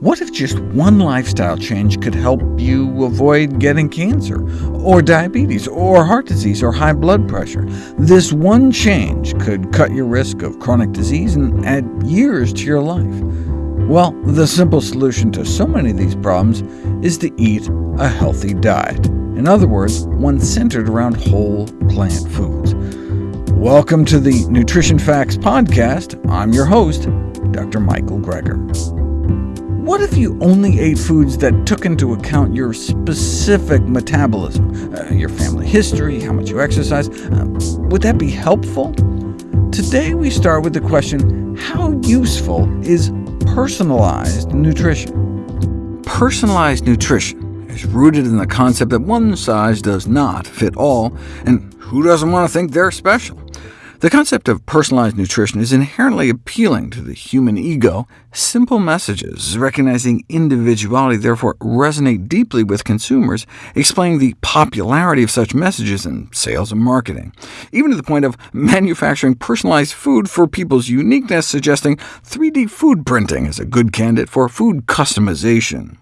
What if just one lifestyle change could help you avoid getting cancer, or diabetes, or heart disease, or high blood pressure? This one change could cut your risk of chronic disease and add years to your life. Well, the simple solution to so many of these problems is to eat a healthy diet. In other words, one centered around whole plant foods. Welcome to the Nutrition Facts Podcast. I'm your host, Dr. Michael Greger. What if you only ate foods that took into account your specific metabolism, uh, your family history, how much you exercise? Uh, would that be helpful? Today we start with the question, how useful is personalized nutrition? Personalized nutrition is rooted in the concept that one size does not fit all, and who doesn't want to think they're special? The concept of personalized nutrition is inherently appealing to the human ego. Simple messages, recognizing individuality, therefore resonate deeply with consumers, explaining the popularity of such messages in sales and marketing, even to the point of manufacturing personalized food for people's uniqueness, suggesting 3D food printing is a good candidate for food customization.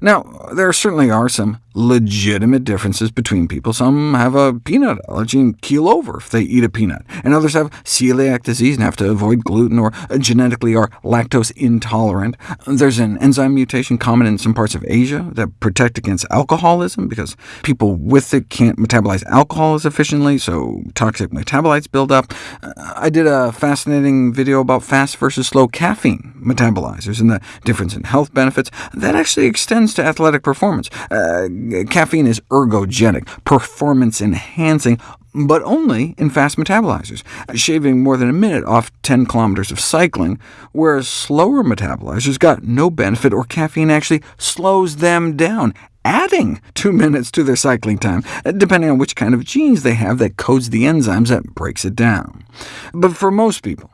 Now, there certainly are some legitimate differences between people. Some have a peanut allergy and keel over if they eat a peanut, and others have celiac disease and have to avoid gluten, or genetically are lactose intolerant. There's an enzyme mutation common in some parts of Asia that protect against alcoholism, because people with it can't metabolize alcohol as efficiently, so toxic metabolites build up. I did a fascinating video about fast versus slow caffeine metabolizers and the difference in health benefits. That actually extends to athletic performance. Uh, caffeine is ergogenic, performance-enhancing, but only in fast metabolizers, shaving more than a minute off 10 kilometers of cycling, whereas slower metabolizers got no benefit, or caffeine actually slows them down, adding two minutes to their cycling time, depending on which kind of genes they have that codes the enzymes that breaks it down. But for most people,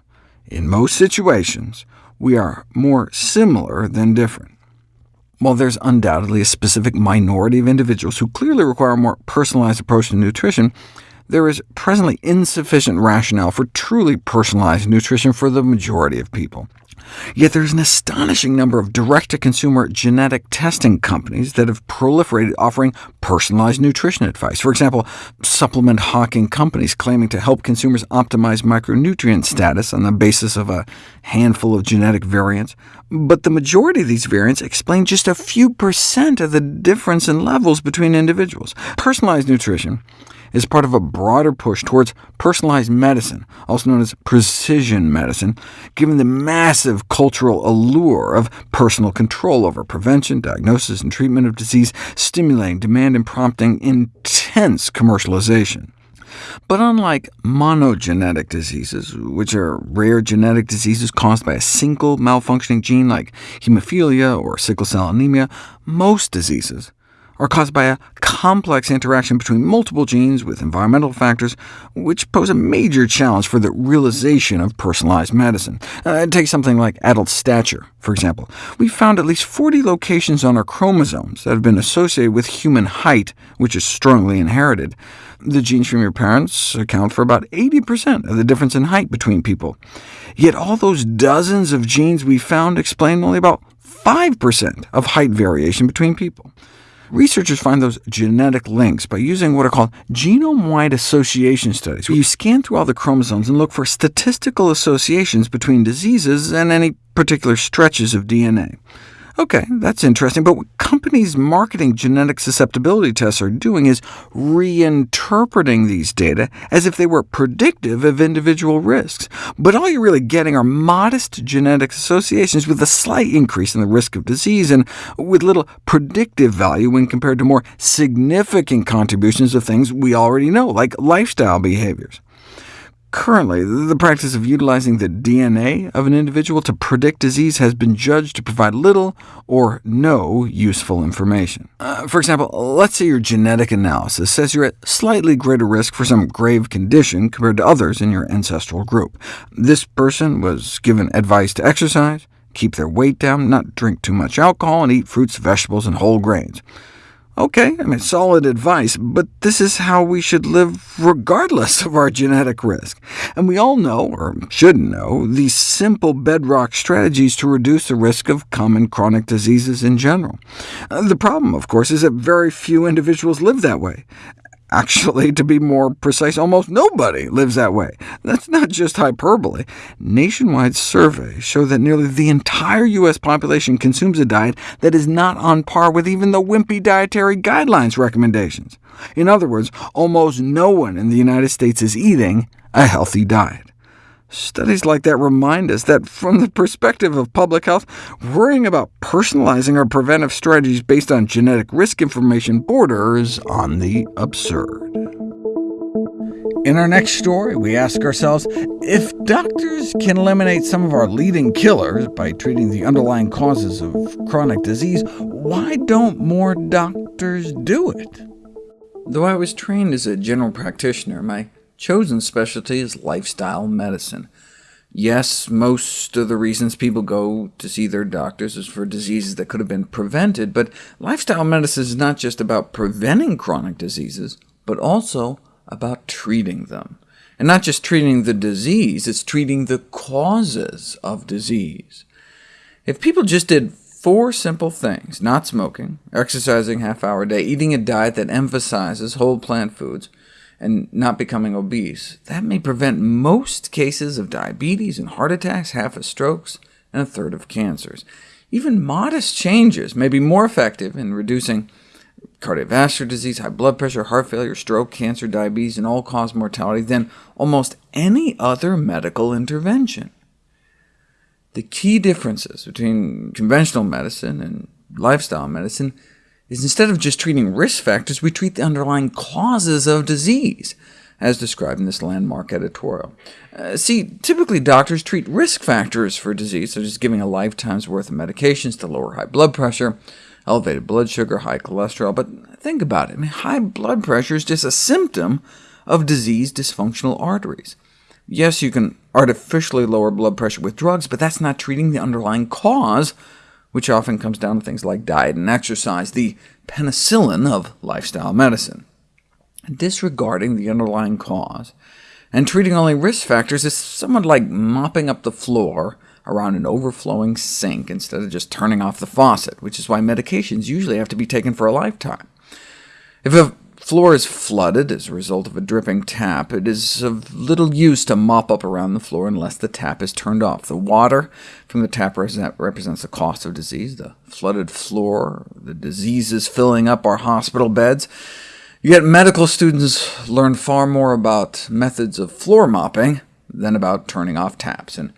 in most situations, we are more similar than different. While there's undoubtedly a specific minority of individuals who clearly require a more personalized approach to nutrition, there is presently insufficient rationale for truly personalized nutrition for the majority of people. Yet there is an astonishing number of direct-to-consumer genetic testing companies that have proliferated offering personalized nutrition advice. For example, supplement hawking companies claiming to help consumers optimize micronutrient status on the basis of a handful of genetic variants. But the majority of these variants explain just a few percent of the difference in levels between individuals. Personalized nutrition is part of a broader push towards personalized medicine, also known as precision medicine, given the massive cultural allure of personal control over prevention, diagnosis, and treatment of disease, stimulating demand and prompting intense commercialization. But unlike monogenetic diseases, which are rare genetic diseases caused by a single malfunctioning gene like hemophilia or sickle cell anemia, most diseases are caused by a complex interaction between multiple genes with environmental factors, which pose a major challenge for the realization of personalized medicine. Uh, take something like adult stature, for example. We found at least 40 locations on our chromosomes that have been associated with human height, which is strongly inherited. The genes from your parents account for about 80% of the difference in height between people. Yet all those dozens of genes we found explain only about 5% of height variation between people. Researchers find those genetic links by using what are called genome-wide association studies, where you scan through all the chromosomes and look for statistical associations between diseases and any particular stretches of DNA. OK, that's interesting, but what companies marketing genetic susceptibility tests are doing is reinterpreting these data as if they were predictive of individual risks. But all you're really getting are modest genetic associations with a slight increase in the risk of disease, and with little predictive value when compared to more significant contributions of things we already know, like lifestyle behaviors. Currently, the practice of utilizing the DNA of an individual to predict disease has been judged to provide little or no useful information. Uh, for example, let's say your genetic analysis says you're at slightly greater risk for some grave condition compared to others in your ancestral group. This person was given advice to exercise, keep their weight down, not drink too much alcohol, and eat fruits, vegetables, and whole grains. OK, I mean, solid advice, but this is how we should live regardless of our genetic risk. And we all know, or should know, these simple bedrock strategies to reduce the risk of common chronic diseases in general. Uh, the problem, of course, is that very few individuals live that way, Actually, to be more precise, almost nobody lives that way. That's not just hyperbole. Nationwide surveys show that nearly the entire U.S. population consumes a diet that is not on par with even the wimpy dietary guidelines recommendations. In other words, almost no one in the United States is eating a healthy diet. Studies like that remind us that from the perspective of public health, worrying about personalizing our preventive strategies based on genetic risk information borders on the absurd. In our next story, we ask ourselves, if doctors can eliminate some of our leading killers by treating the underlying causes of chronic disease, why don't more doctors do it? Though I was trained as a general practitioner, my chosen specialty is lifestyle medicine. Yes, most of the reasons people go to see their doctors is for diseases that could have been prevented, but lifestyle medicine is not just about preventing chronic diseases, but also about treating them. And not just treating the disease, it's treating the causes of disease. If people just did four simple things— not smoking, exercising half hour a day, eating a diet that emphasizes whole plant foods, and not becoming obese. That may prevent most cases of diabetes and heart attacks, half of strokes, and a third of cancers. Even modest changes may be more effective in reducing cardiovascular disease, high blood pressure, heart failure, stroke, cancer, diabetes, and all-cause mortality than almost any other medical intervention. The key differences between conventional medicine and lifestyle medicine is instead of just treating risk factors, we treat the underlying causes of disease, as described in this landmark editorial. Uh, see, typically doctors treat risk factors for disease, such as giving a lifetime's worth of medications to lower high blood pressure, elevated blood sugar, high cholesterol, but think about it. I mean, high blood pressure is just a symptom of diseased dysfunctional arteries. Yes, you can artificially lower blood pressure with drugs, but that's not treating the underlying cause which often comes down to things like diet and exercise, the penicillin of lifestyle medicine. Disregarding the underlying cause and treating only risk factors is somewhat like mopping up the floor around an overflowing sink instead of just turning off the faucet, which is why medications usually have to be taken for a lifetime. If a floor is flooded as a result of a dripping tap, it is of little use to mop up around the floor unless the tap is turned off. The water from the tap represents the cost of disease, the flooded floor, the diseases filling up our hospital beds. Yet medical students learn far more about methods of floor mopping than about turning off taps, and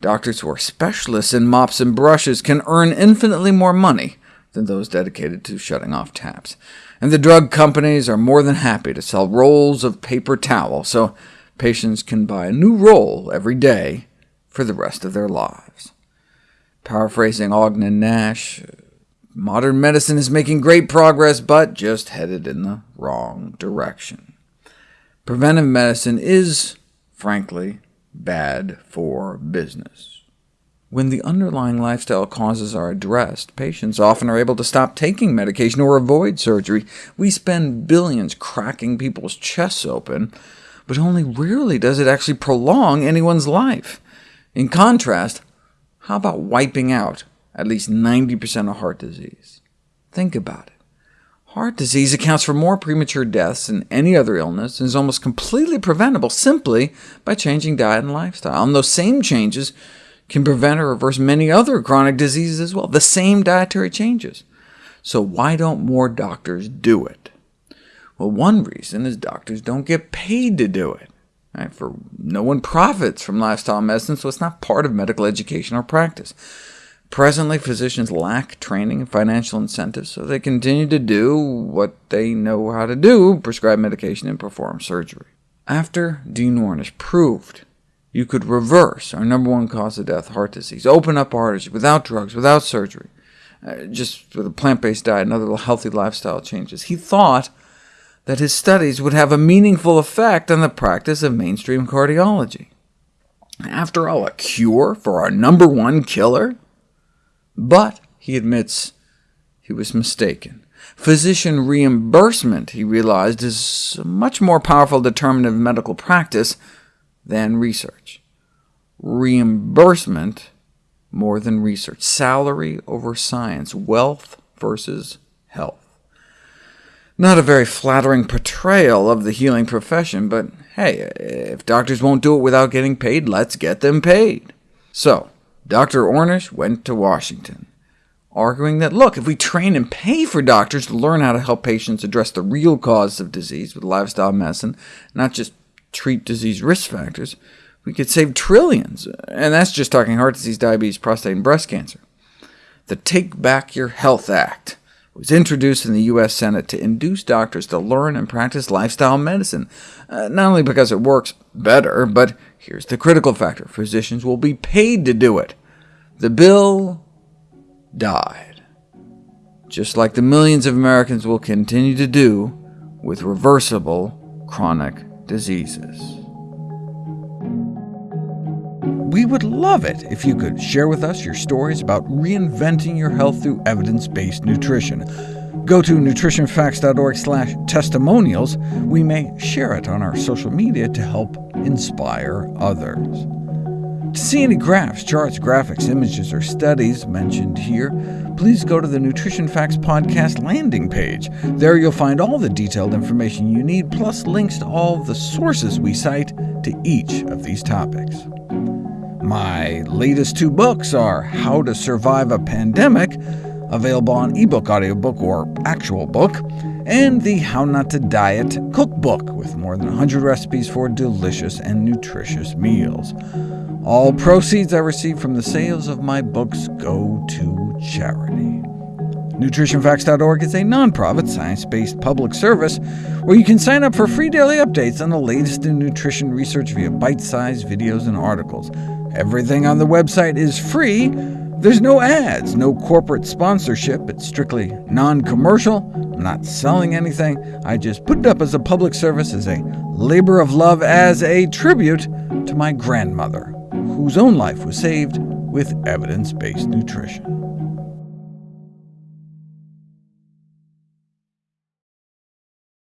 doctors who are specialists in mops and brushes can earn infinitely more money than those dedicated to shutting off taps and the drug companies are more than happy to sell rolls of paper towel so patients can buy a new roll every day for the rest of their lives. Paraphrasing Ogden Nash, modern medicine is making great progress, but just headed in the wrong direction. Preventive medicine is, frankly, bad for business. When the underlying lifestyle causes are addressed, patients often are able to stop taking medication or avoid surgery. We spend billions cracking people's chests open, but only rarely does it actually prolong anyone's life. In contrast, how about wiping out at least 90% of heart disease? Think about it. Heart disease accounts for more premature deaths than any other illness, and is almost completely preventable simply by changing diet and lifestyle. And those same changes can prevent or reverse many other chronic diseases as well, the same dietary changes. So why don't more doctors do it? Well, one reason is doctors don't get paid to do it. Right? For no one profits from lifestyle medicine, so it's not part of medical education or practice. Presently, physicians lack training and financial incentives, so they continue to do what they know how to do, prescribe medication and perform surgery. After Dean Ornish proved you could reverse our number one cause of death, heart disease, open up arteries without drugs, without surgery, uh, just with a plant-based diet and other healthy lifestyle changes. He thought that his studies would have a meaningful effect on the practice of mainstream cardiology. After all, a cure for our number one killer? But, he admits, he was mistaken. Physician reimbursement, he realized, is a much more powerful determinant of medical practice than research. Reimbursement more than research. Salary over science. Wealth versus health. Not a very flattering portrayal of the healing profession, but hey, if doctors won't do it without getting paid, let's get them paid. So, Dr. Ornish went to Washington, arguing that, look, if we train and pay for doctors to learn how to help patients address the real cause of disease with lifestyle medicine, not just treat disease risk factors, we could save trillions, and that's just talking heart disease, diabetes, prostate, and breast cancer. The Take Back Your Health Act was introduced in the U.S. Senate to induce doctors to learn and practice lifestyle medicine, uh, not only because it works better, but here's the critical factor. Physicians will be paid to do it. The bill died, just like the millions of Americans will continue to do with reversible chronic diseases. We would love it if you could share with us your stories about reinventing your health through evidence-based nutrition. Go to nutritionfacts.org testimonials. We may share it on our social media to help inspire others. To see any graphs, charts, graphics, images, or studies mentioned here, please go to the Nutrition Facts Podcast landing page. There you'll find all the detailed information you need, plus links to all the sources we cite to each of these topics. My latest two books are How to Survive a Pandemic, available on ebook, audiobook, or actual book, and the How Not to Diet cookbook, with more than 100 recipes for delicious and nutritious meals. All proceeds I receive from the sales of my books go to charity. NutritionFacts.org is a nonprofit, science-based public service where you can sign up for free daily updates on the latest in nutrition research via bite-sized videos and articles. Everything on the website is free. There's no ads, no corporate sponsorship. It's strictly non-commercial. I'm not selling anything. I just put it up as a public service, as a labor of love, as a tribute to my grandmother, whose own life was saved with evidence-based nutrition.